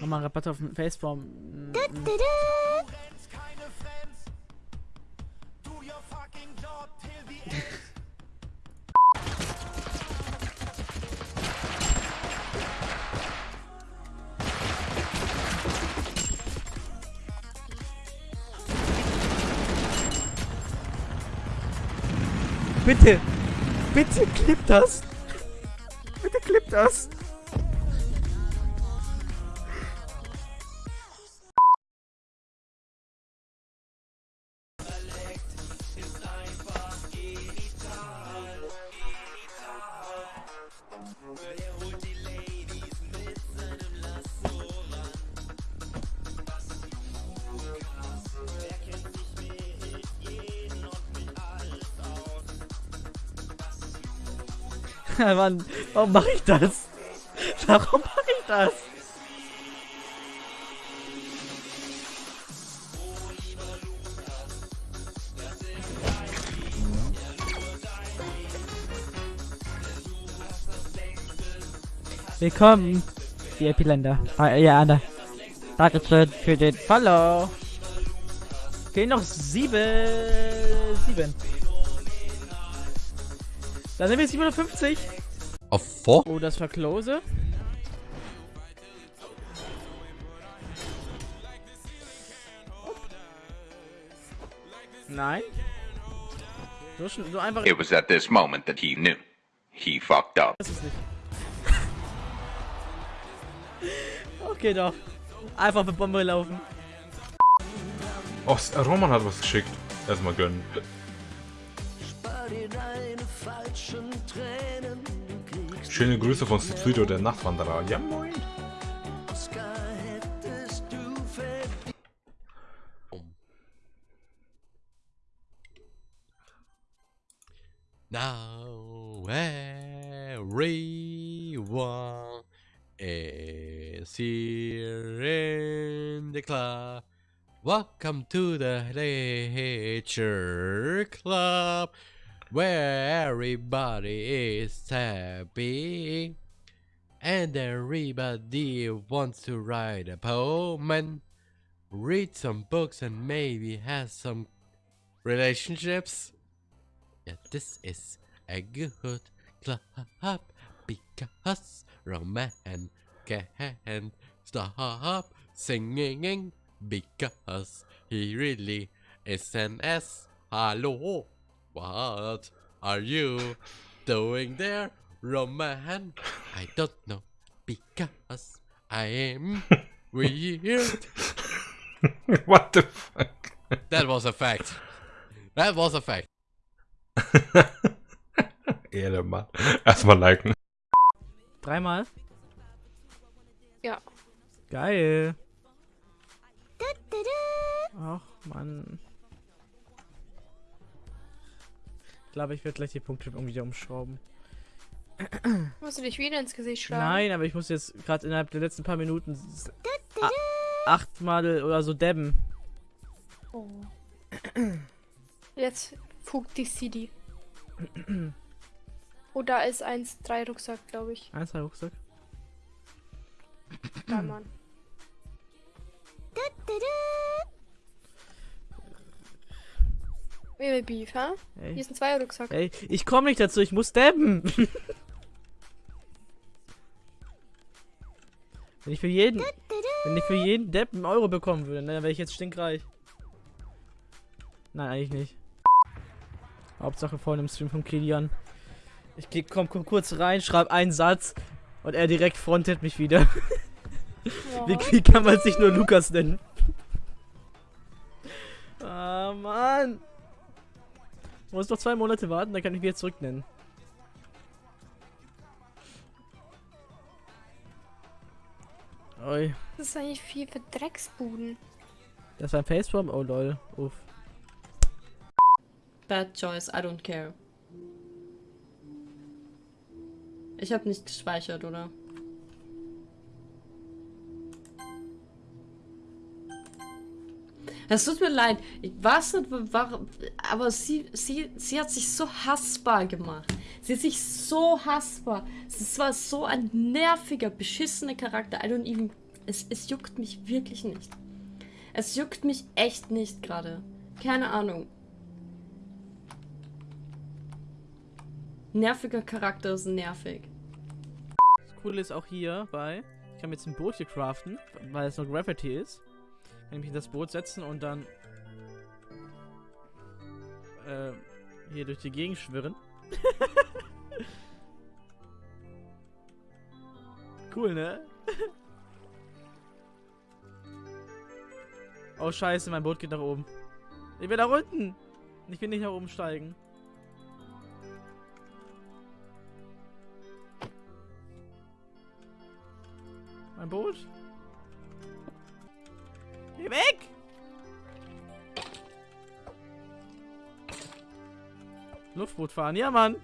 Nochmal Rabatt auf den Faceform. Bitte! Bitte klipp das! Bitte klipp das! Mann, warum mache ich das? Warum mache ich das? Willkommen, VIP-Länder. Ah, ja, Anna. Dankeschön für den Follow. Fehlen noch sieben. Sieben. Da sind wir 750. Auf vor? Oh, das war close. Nein. So, so einfach. It was at this moment that he knew. He fucked up. Das ist nicht. okay, doch. Einfach mit Bombe laufen. Oh, Roman hat was geschickt. Erstmal gönnen. Schöne Grüße von Studio der Nachtwanderer. Ja, moin. Now everyone is here in the club. Welcome to the Nature Club where everybody is happy and everybody wants to write a poem and read some books and maybe have some relationships. Yeah, this is a good club because romance can't stop singing because he really is an S. Hello. What are you doing there, Roman? I don't know because I am weird. What the fuck? That was a fact. That was a fact. Ehre, Mann. Erstmal liken. Dreimal? Ja. Geil. Ach, Mann. Ich glaube, ich werde gleich die Punkte irgendwie umschrauben. Musst du dich wieder ins Gesicht schlagen? Nein, aber ich muss jetzt gerade innerhalb der letzten paar Minuten achtmal oder so debben. Oh. Jetzt fugt die CD. oh, da ist 1-3 Rucksack, glaube ich. 1-3 Rucksack? Da, Mann. Wir Beef, ha? Hey. Hier ist ein Zweier-Rucksack. Ey, ich komme nicht dazu, ich muss dabben. wenn ich für jeden, wenn ich für jeden Depp einen Euro bekommen würde, ne, dann wäre ich jetzt stinkreich. Nein, eigentlich nicht. Hauptsache vorne im Stream von Kilian. Ich geh, komm, komm kurz rein, schreib einen Satz und er direkt frontet mich wieder. Ja. wie, wie kann man sich nur Lukas nennen? Ah, Mann. Ich muss noch zwei Monate warten, dann kann ich mich jetzt zurücknennen. Oi. Das ist eigentlich viel für Drecksbuden. Das war ein Faceform? Oh lol. Uff. Bad choice, I don't care. Ich habe nicht gespeichert, oder? Es tut mir leid. Ich weiß nicht, warum, aber sie, sie, sie hat sich so hassbar gemacht. Sie ist sich so hassbar. Es war so ein nerviger, beschissener Charakter. I don't even Es, es juckt mich wirklich nicht. Es juckt mich echt nicht gerade. Keine Ahnung. Nerviger Charakter ist nervig. Das Coole ist auch hier bei, ich kann jetzt ein Boot hier craften, weil es noch Gravity ist. Kann ich mich in das Boot setzen und dann äh, hier durch die Gegend schwirren. cool, ne? oh scheiße, mein Boot geht nach oben. Ich will nach unten. Ich will nicht nach oben steigen. Mein Boot? Geh weg! Luftboot fahren, ja Mann!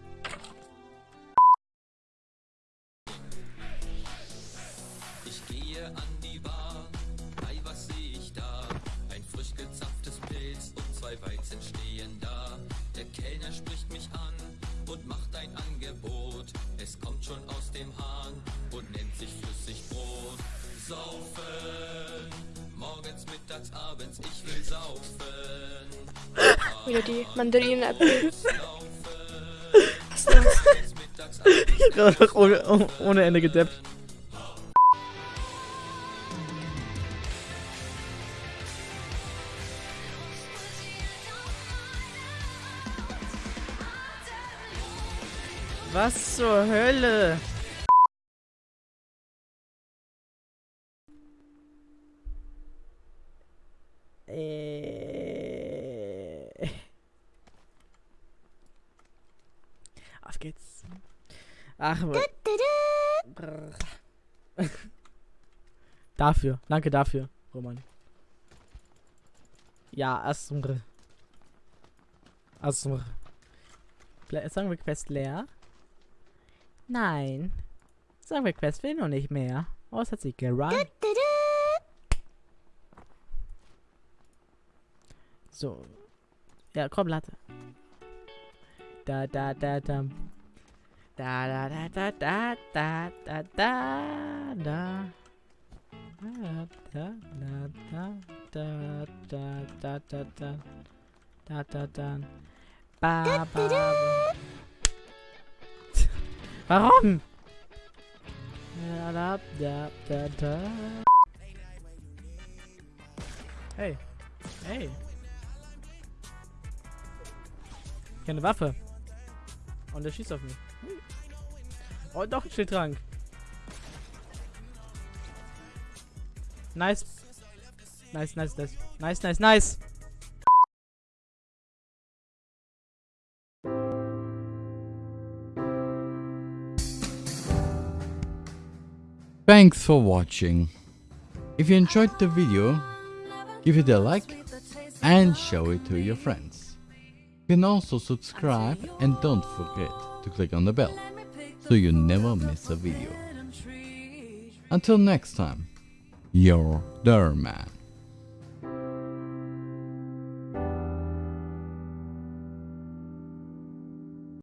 Ich gehe an die Bar, ei, was seh ich da? Ein frisch gezapftes Pilz und zwei Weizen stehen da. Der Kellner spricht mich an und macht ein Angebot. Es kommt schon aus dem Hahn und nennt sich Flüssigbrot. Morgens, mittags, abends, ich will saufen. Wieder die Mandarinen-Äpfel. Was ist das? Abends, Gerade noch ohne, ohne Ende gedeppt. Was zur Hölle? Äh. Auf geht's. Ach, Brr. dafür. Danke dafür, Roman. Ja. Asmr. Ble- Sagen wir Quest leer? Nein. Sagen wir Quest will noch nicht mehr. Oh, es hat sich gerannt. So. Ja, komm, Latte. Da, da, da, da. Da, da, da, da, da, da, da, da, da. Da, da, da, da, da, da, da, da. Da, da, da. Ba, ba, ba. Warum? Da, da, da, da, da. Hey. Hey. Keine Waffe. Und er schießt auf mich. Oh, doch ein Schildtrank. Nice. Nice, nice, nice. Nice, nice, nice. Thanks for watching. If you enjoyed the video, give it a like and show it to your friends. You can also subscribe and don't forget to click on the bell so you never miss a video. Until next time, your Derman.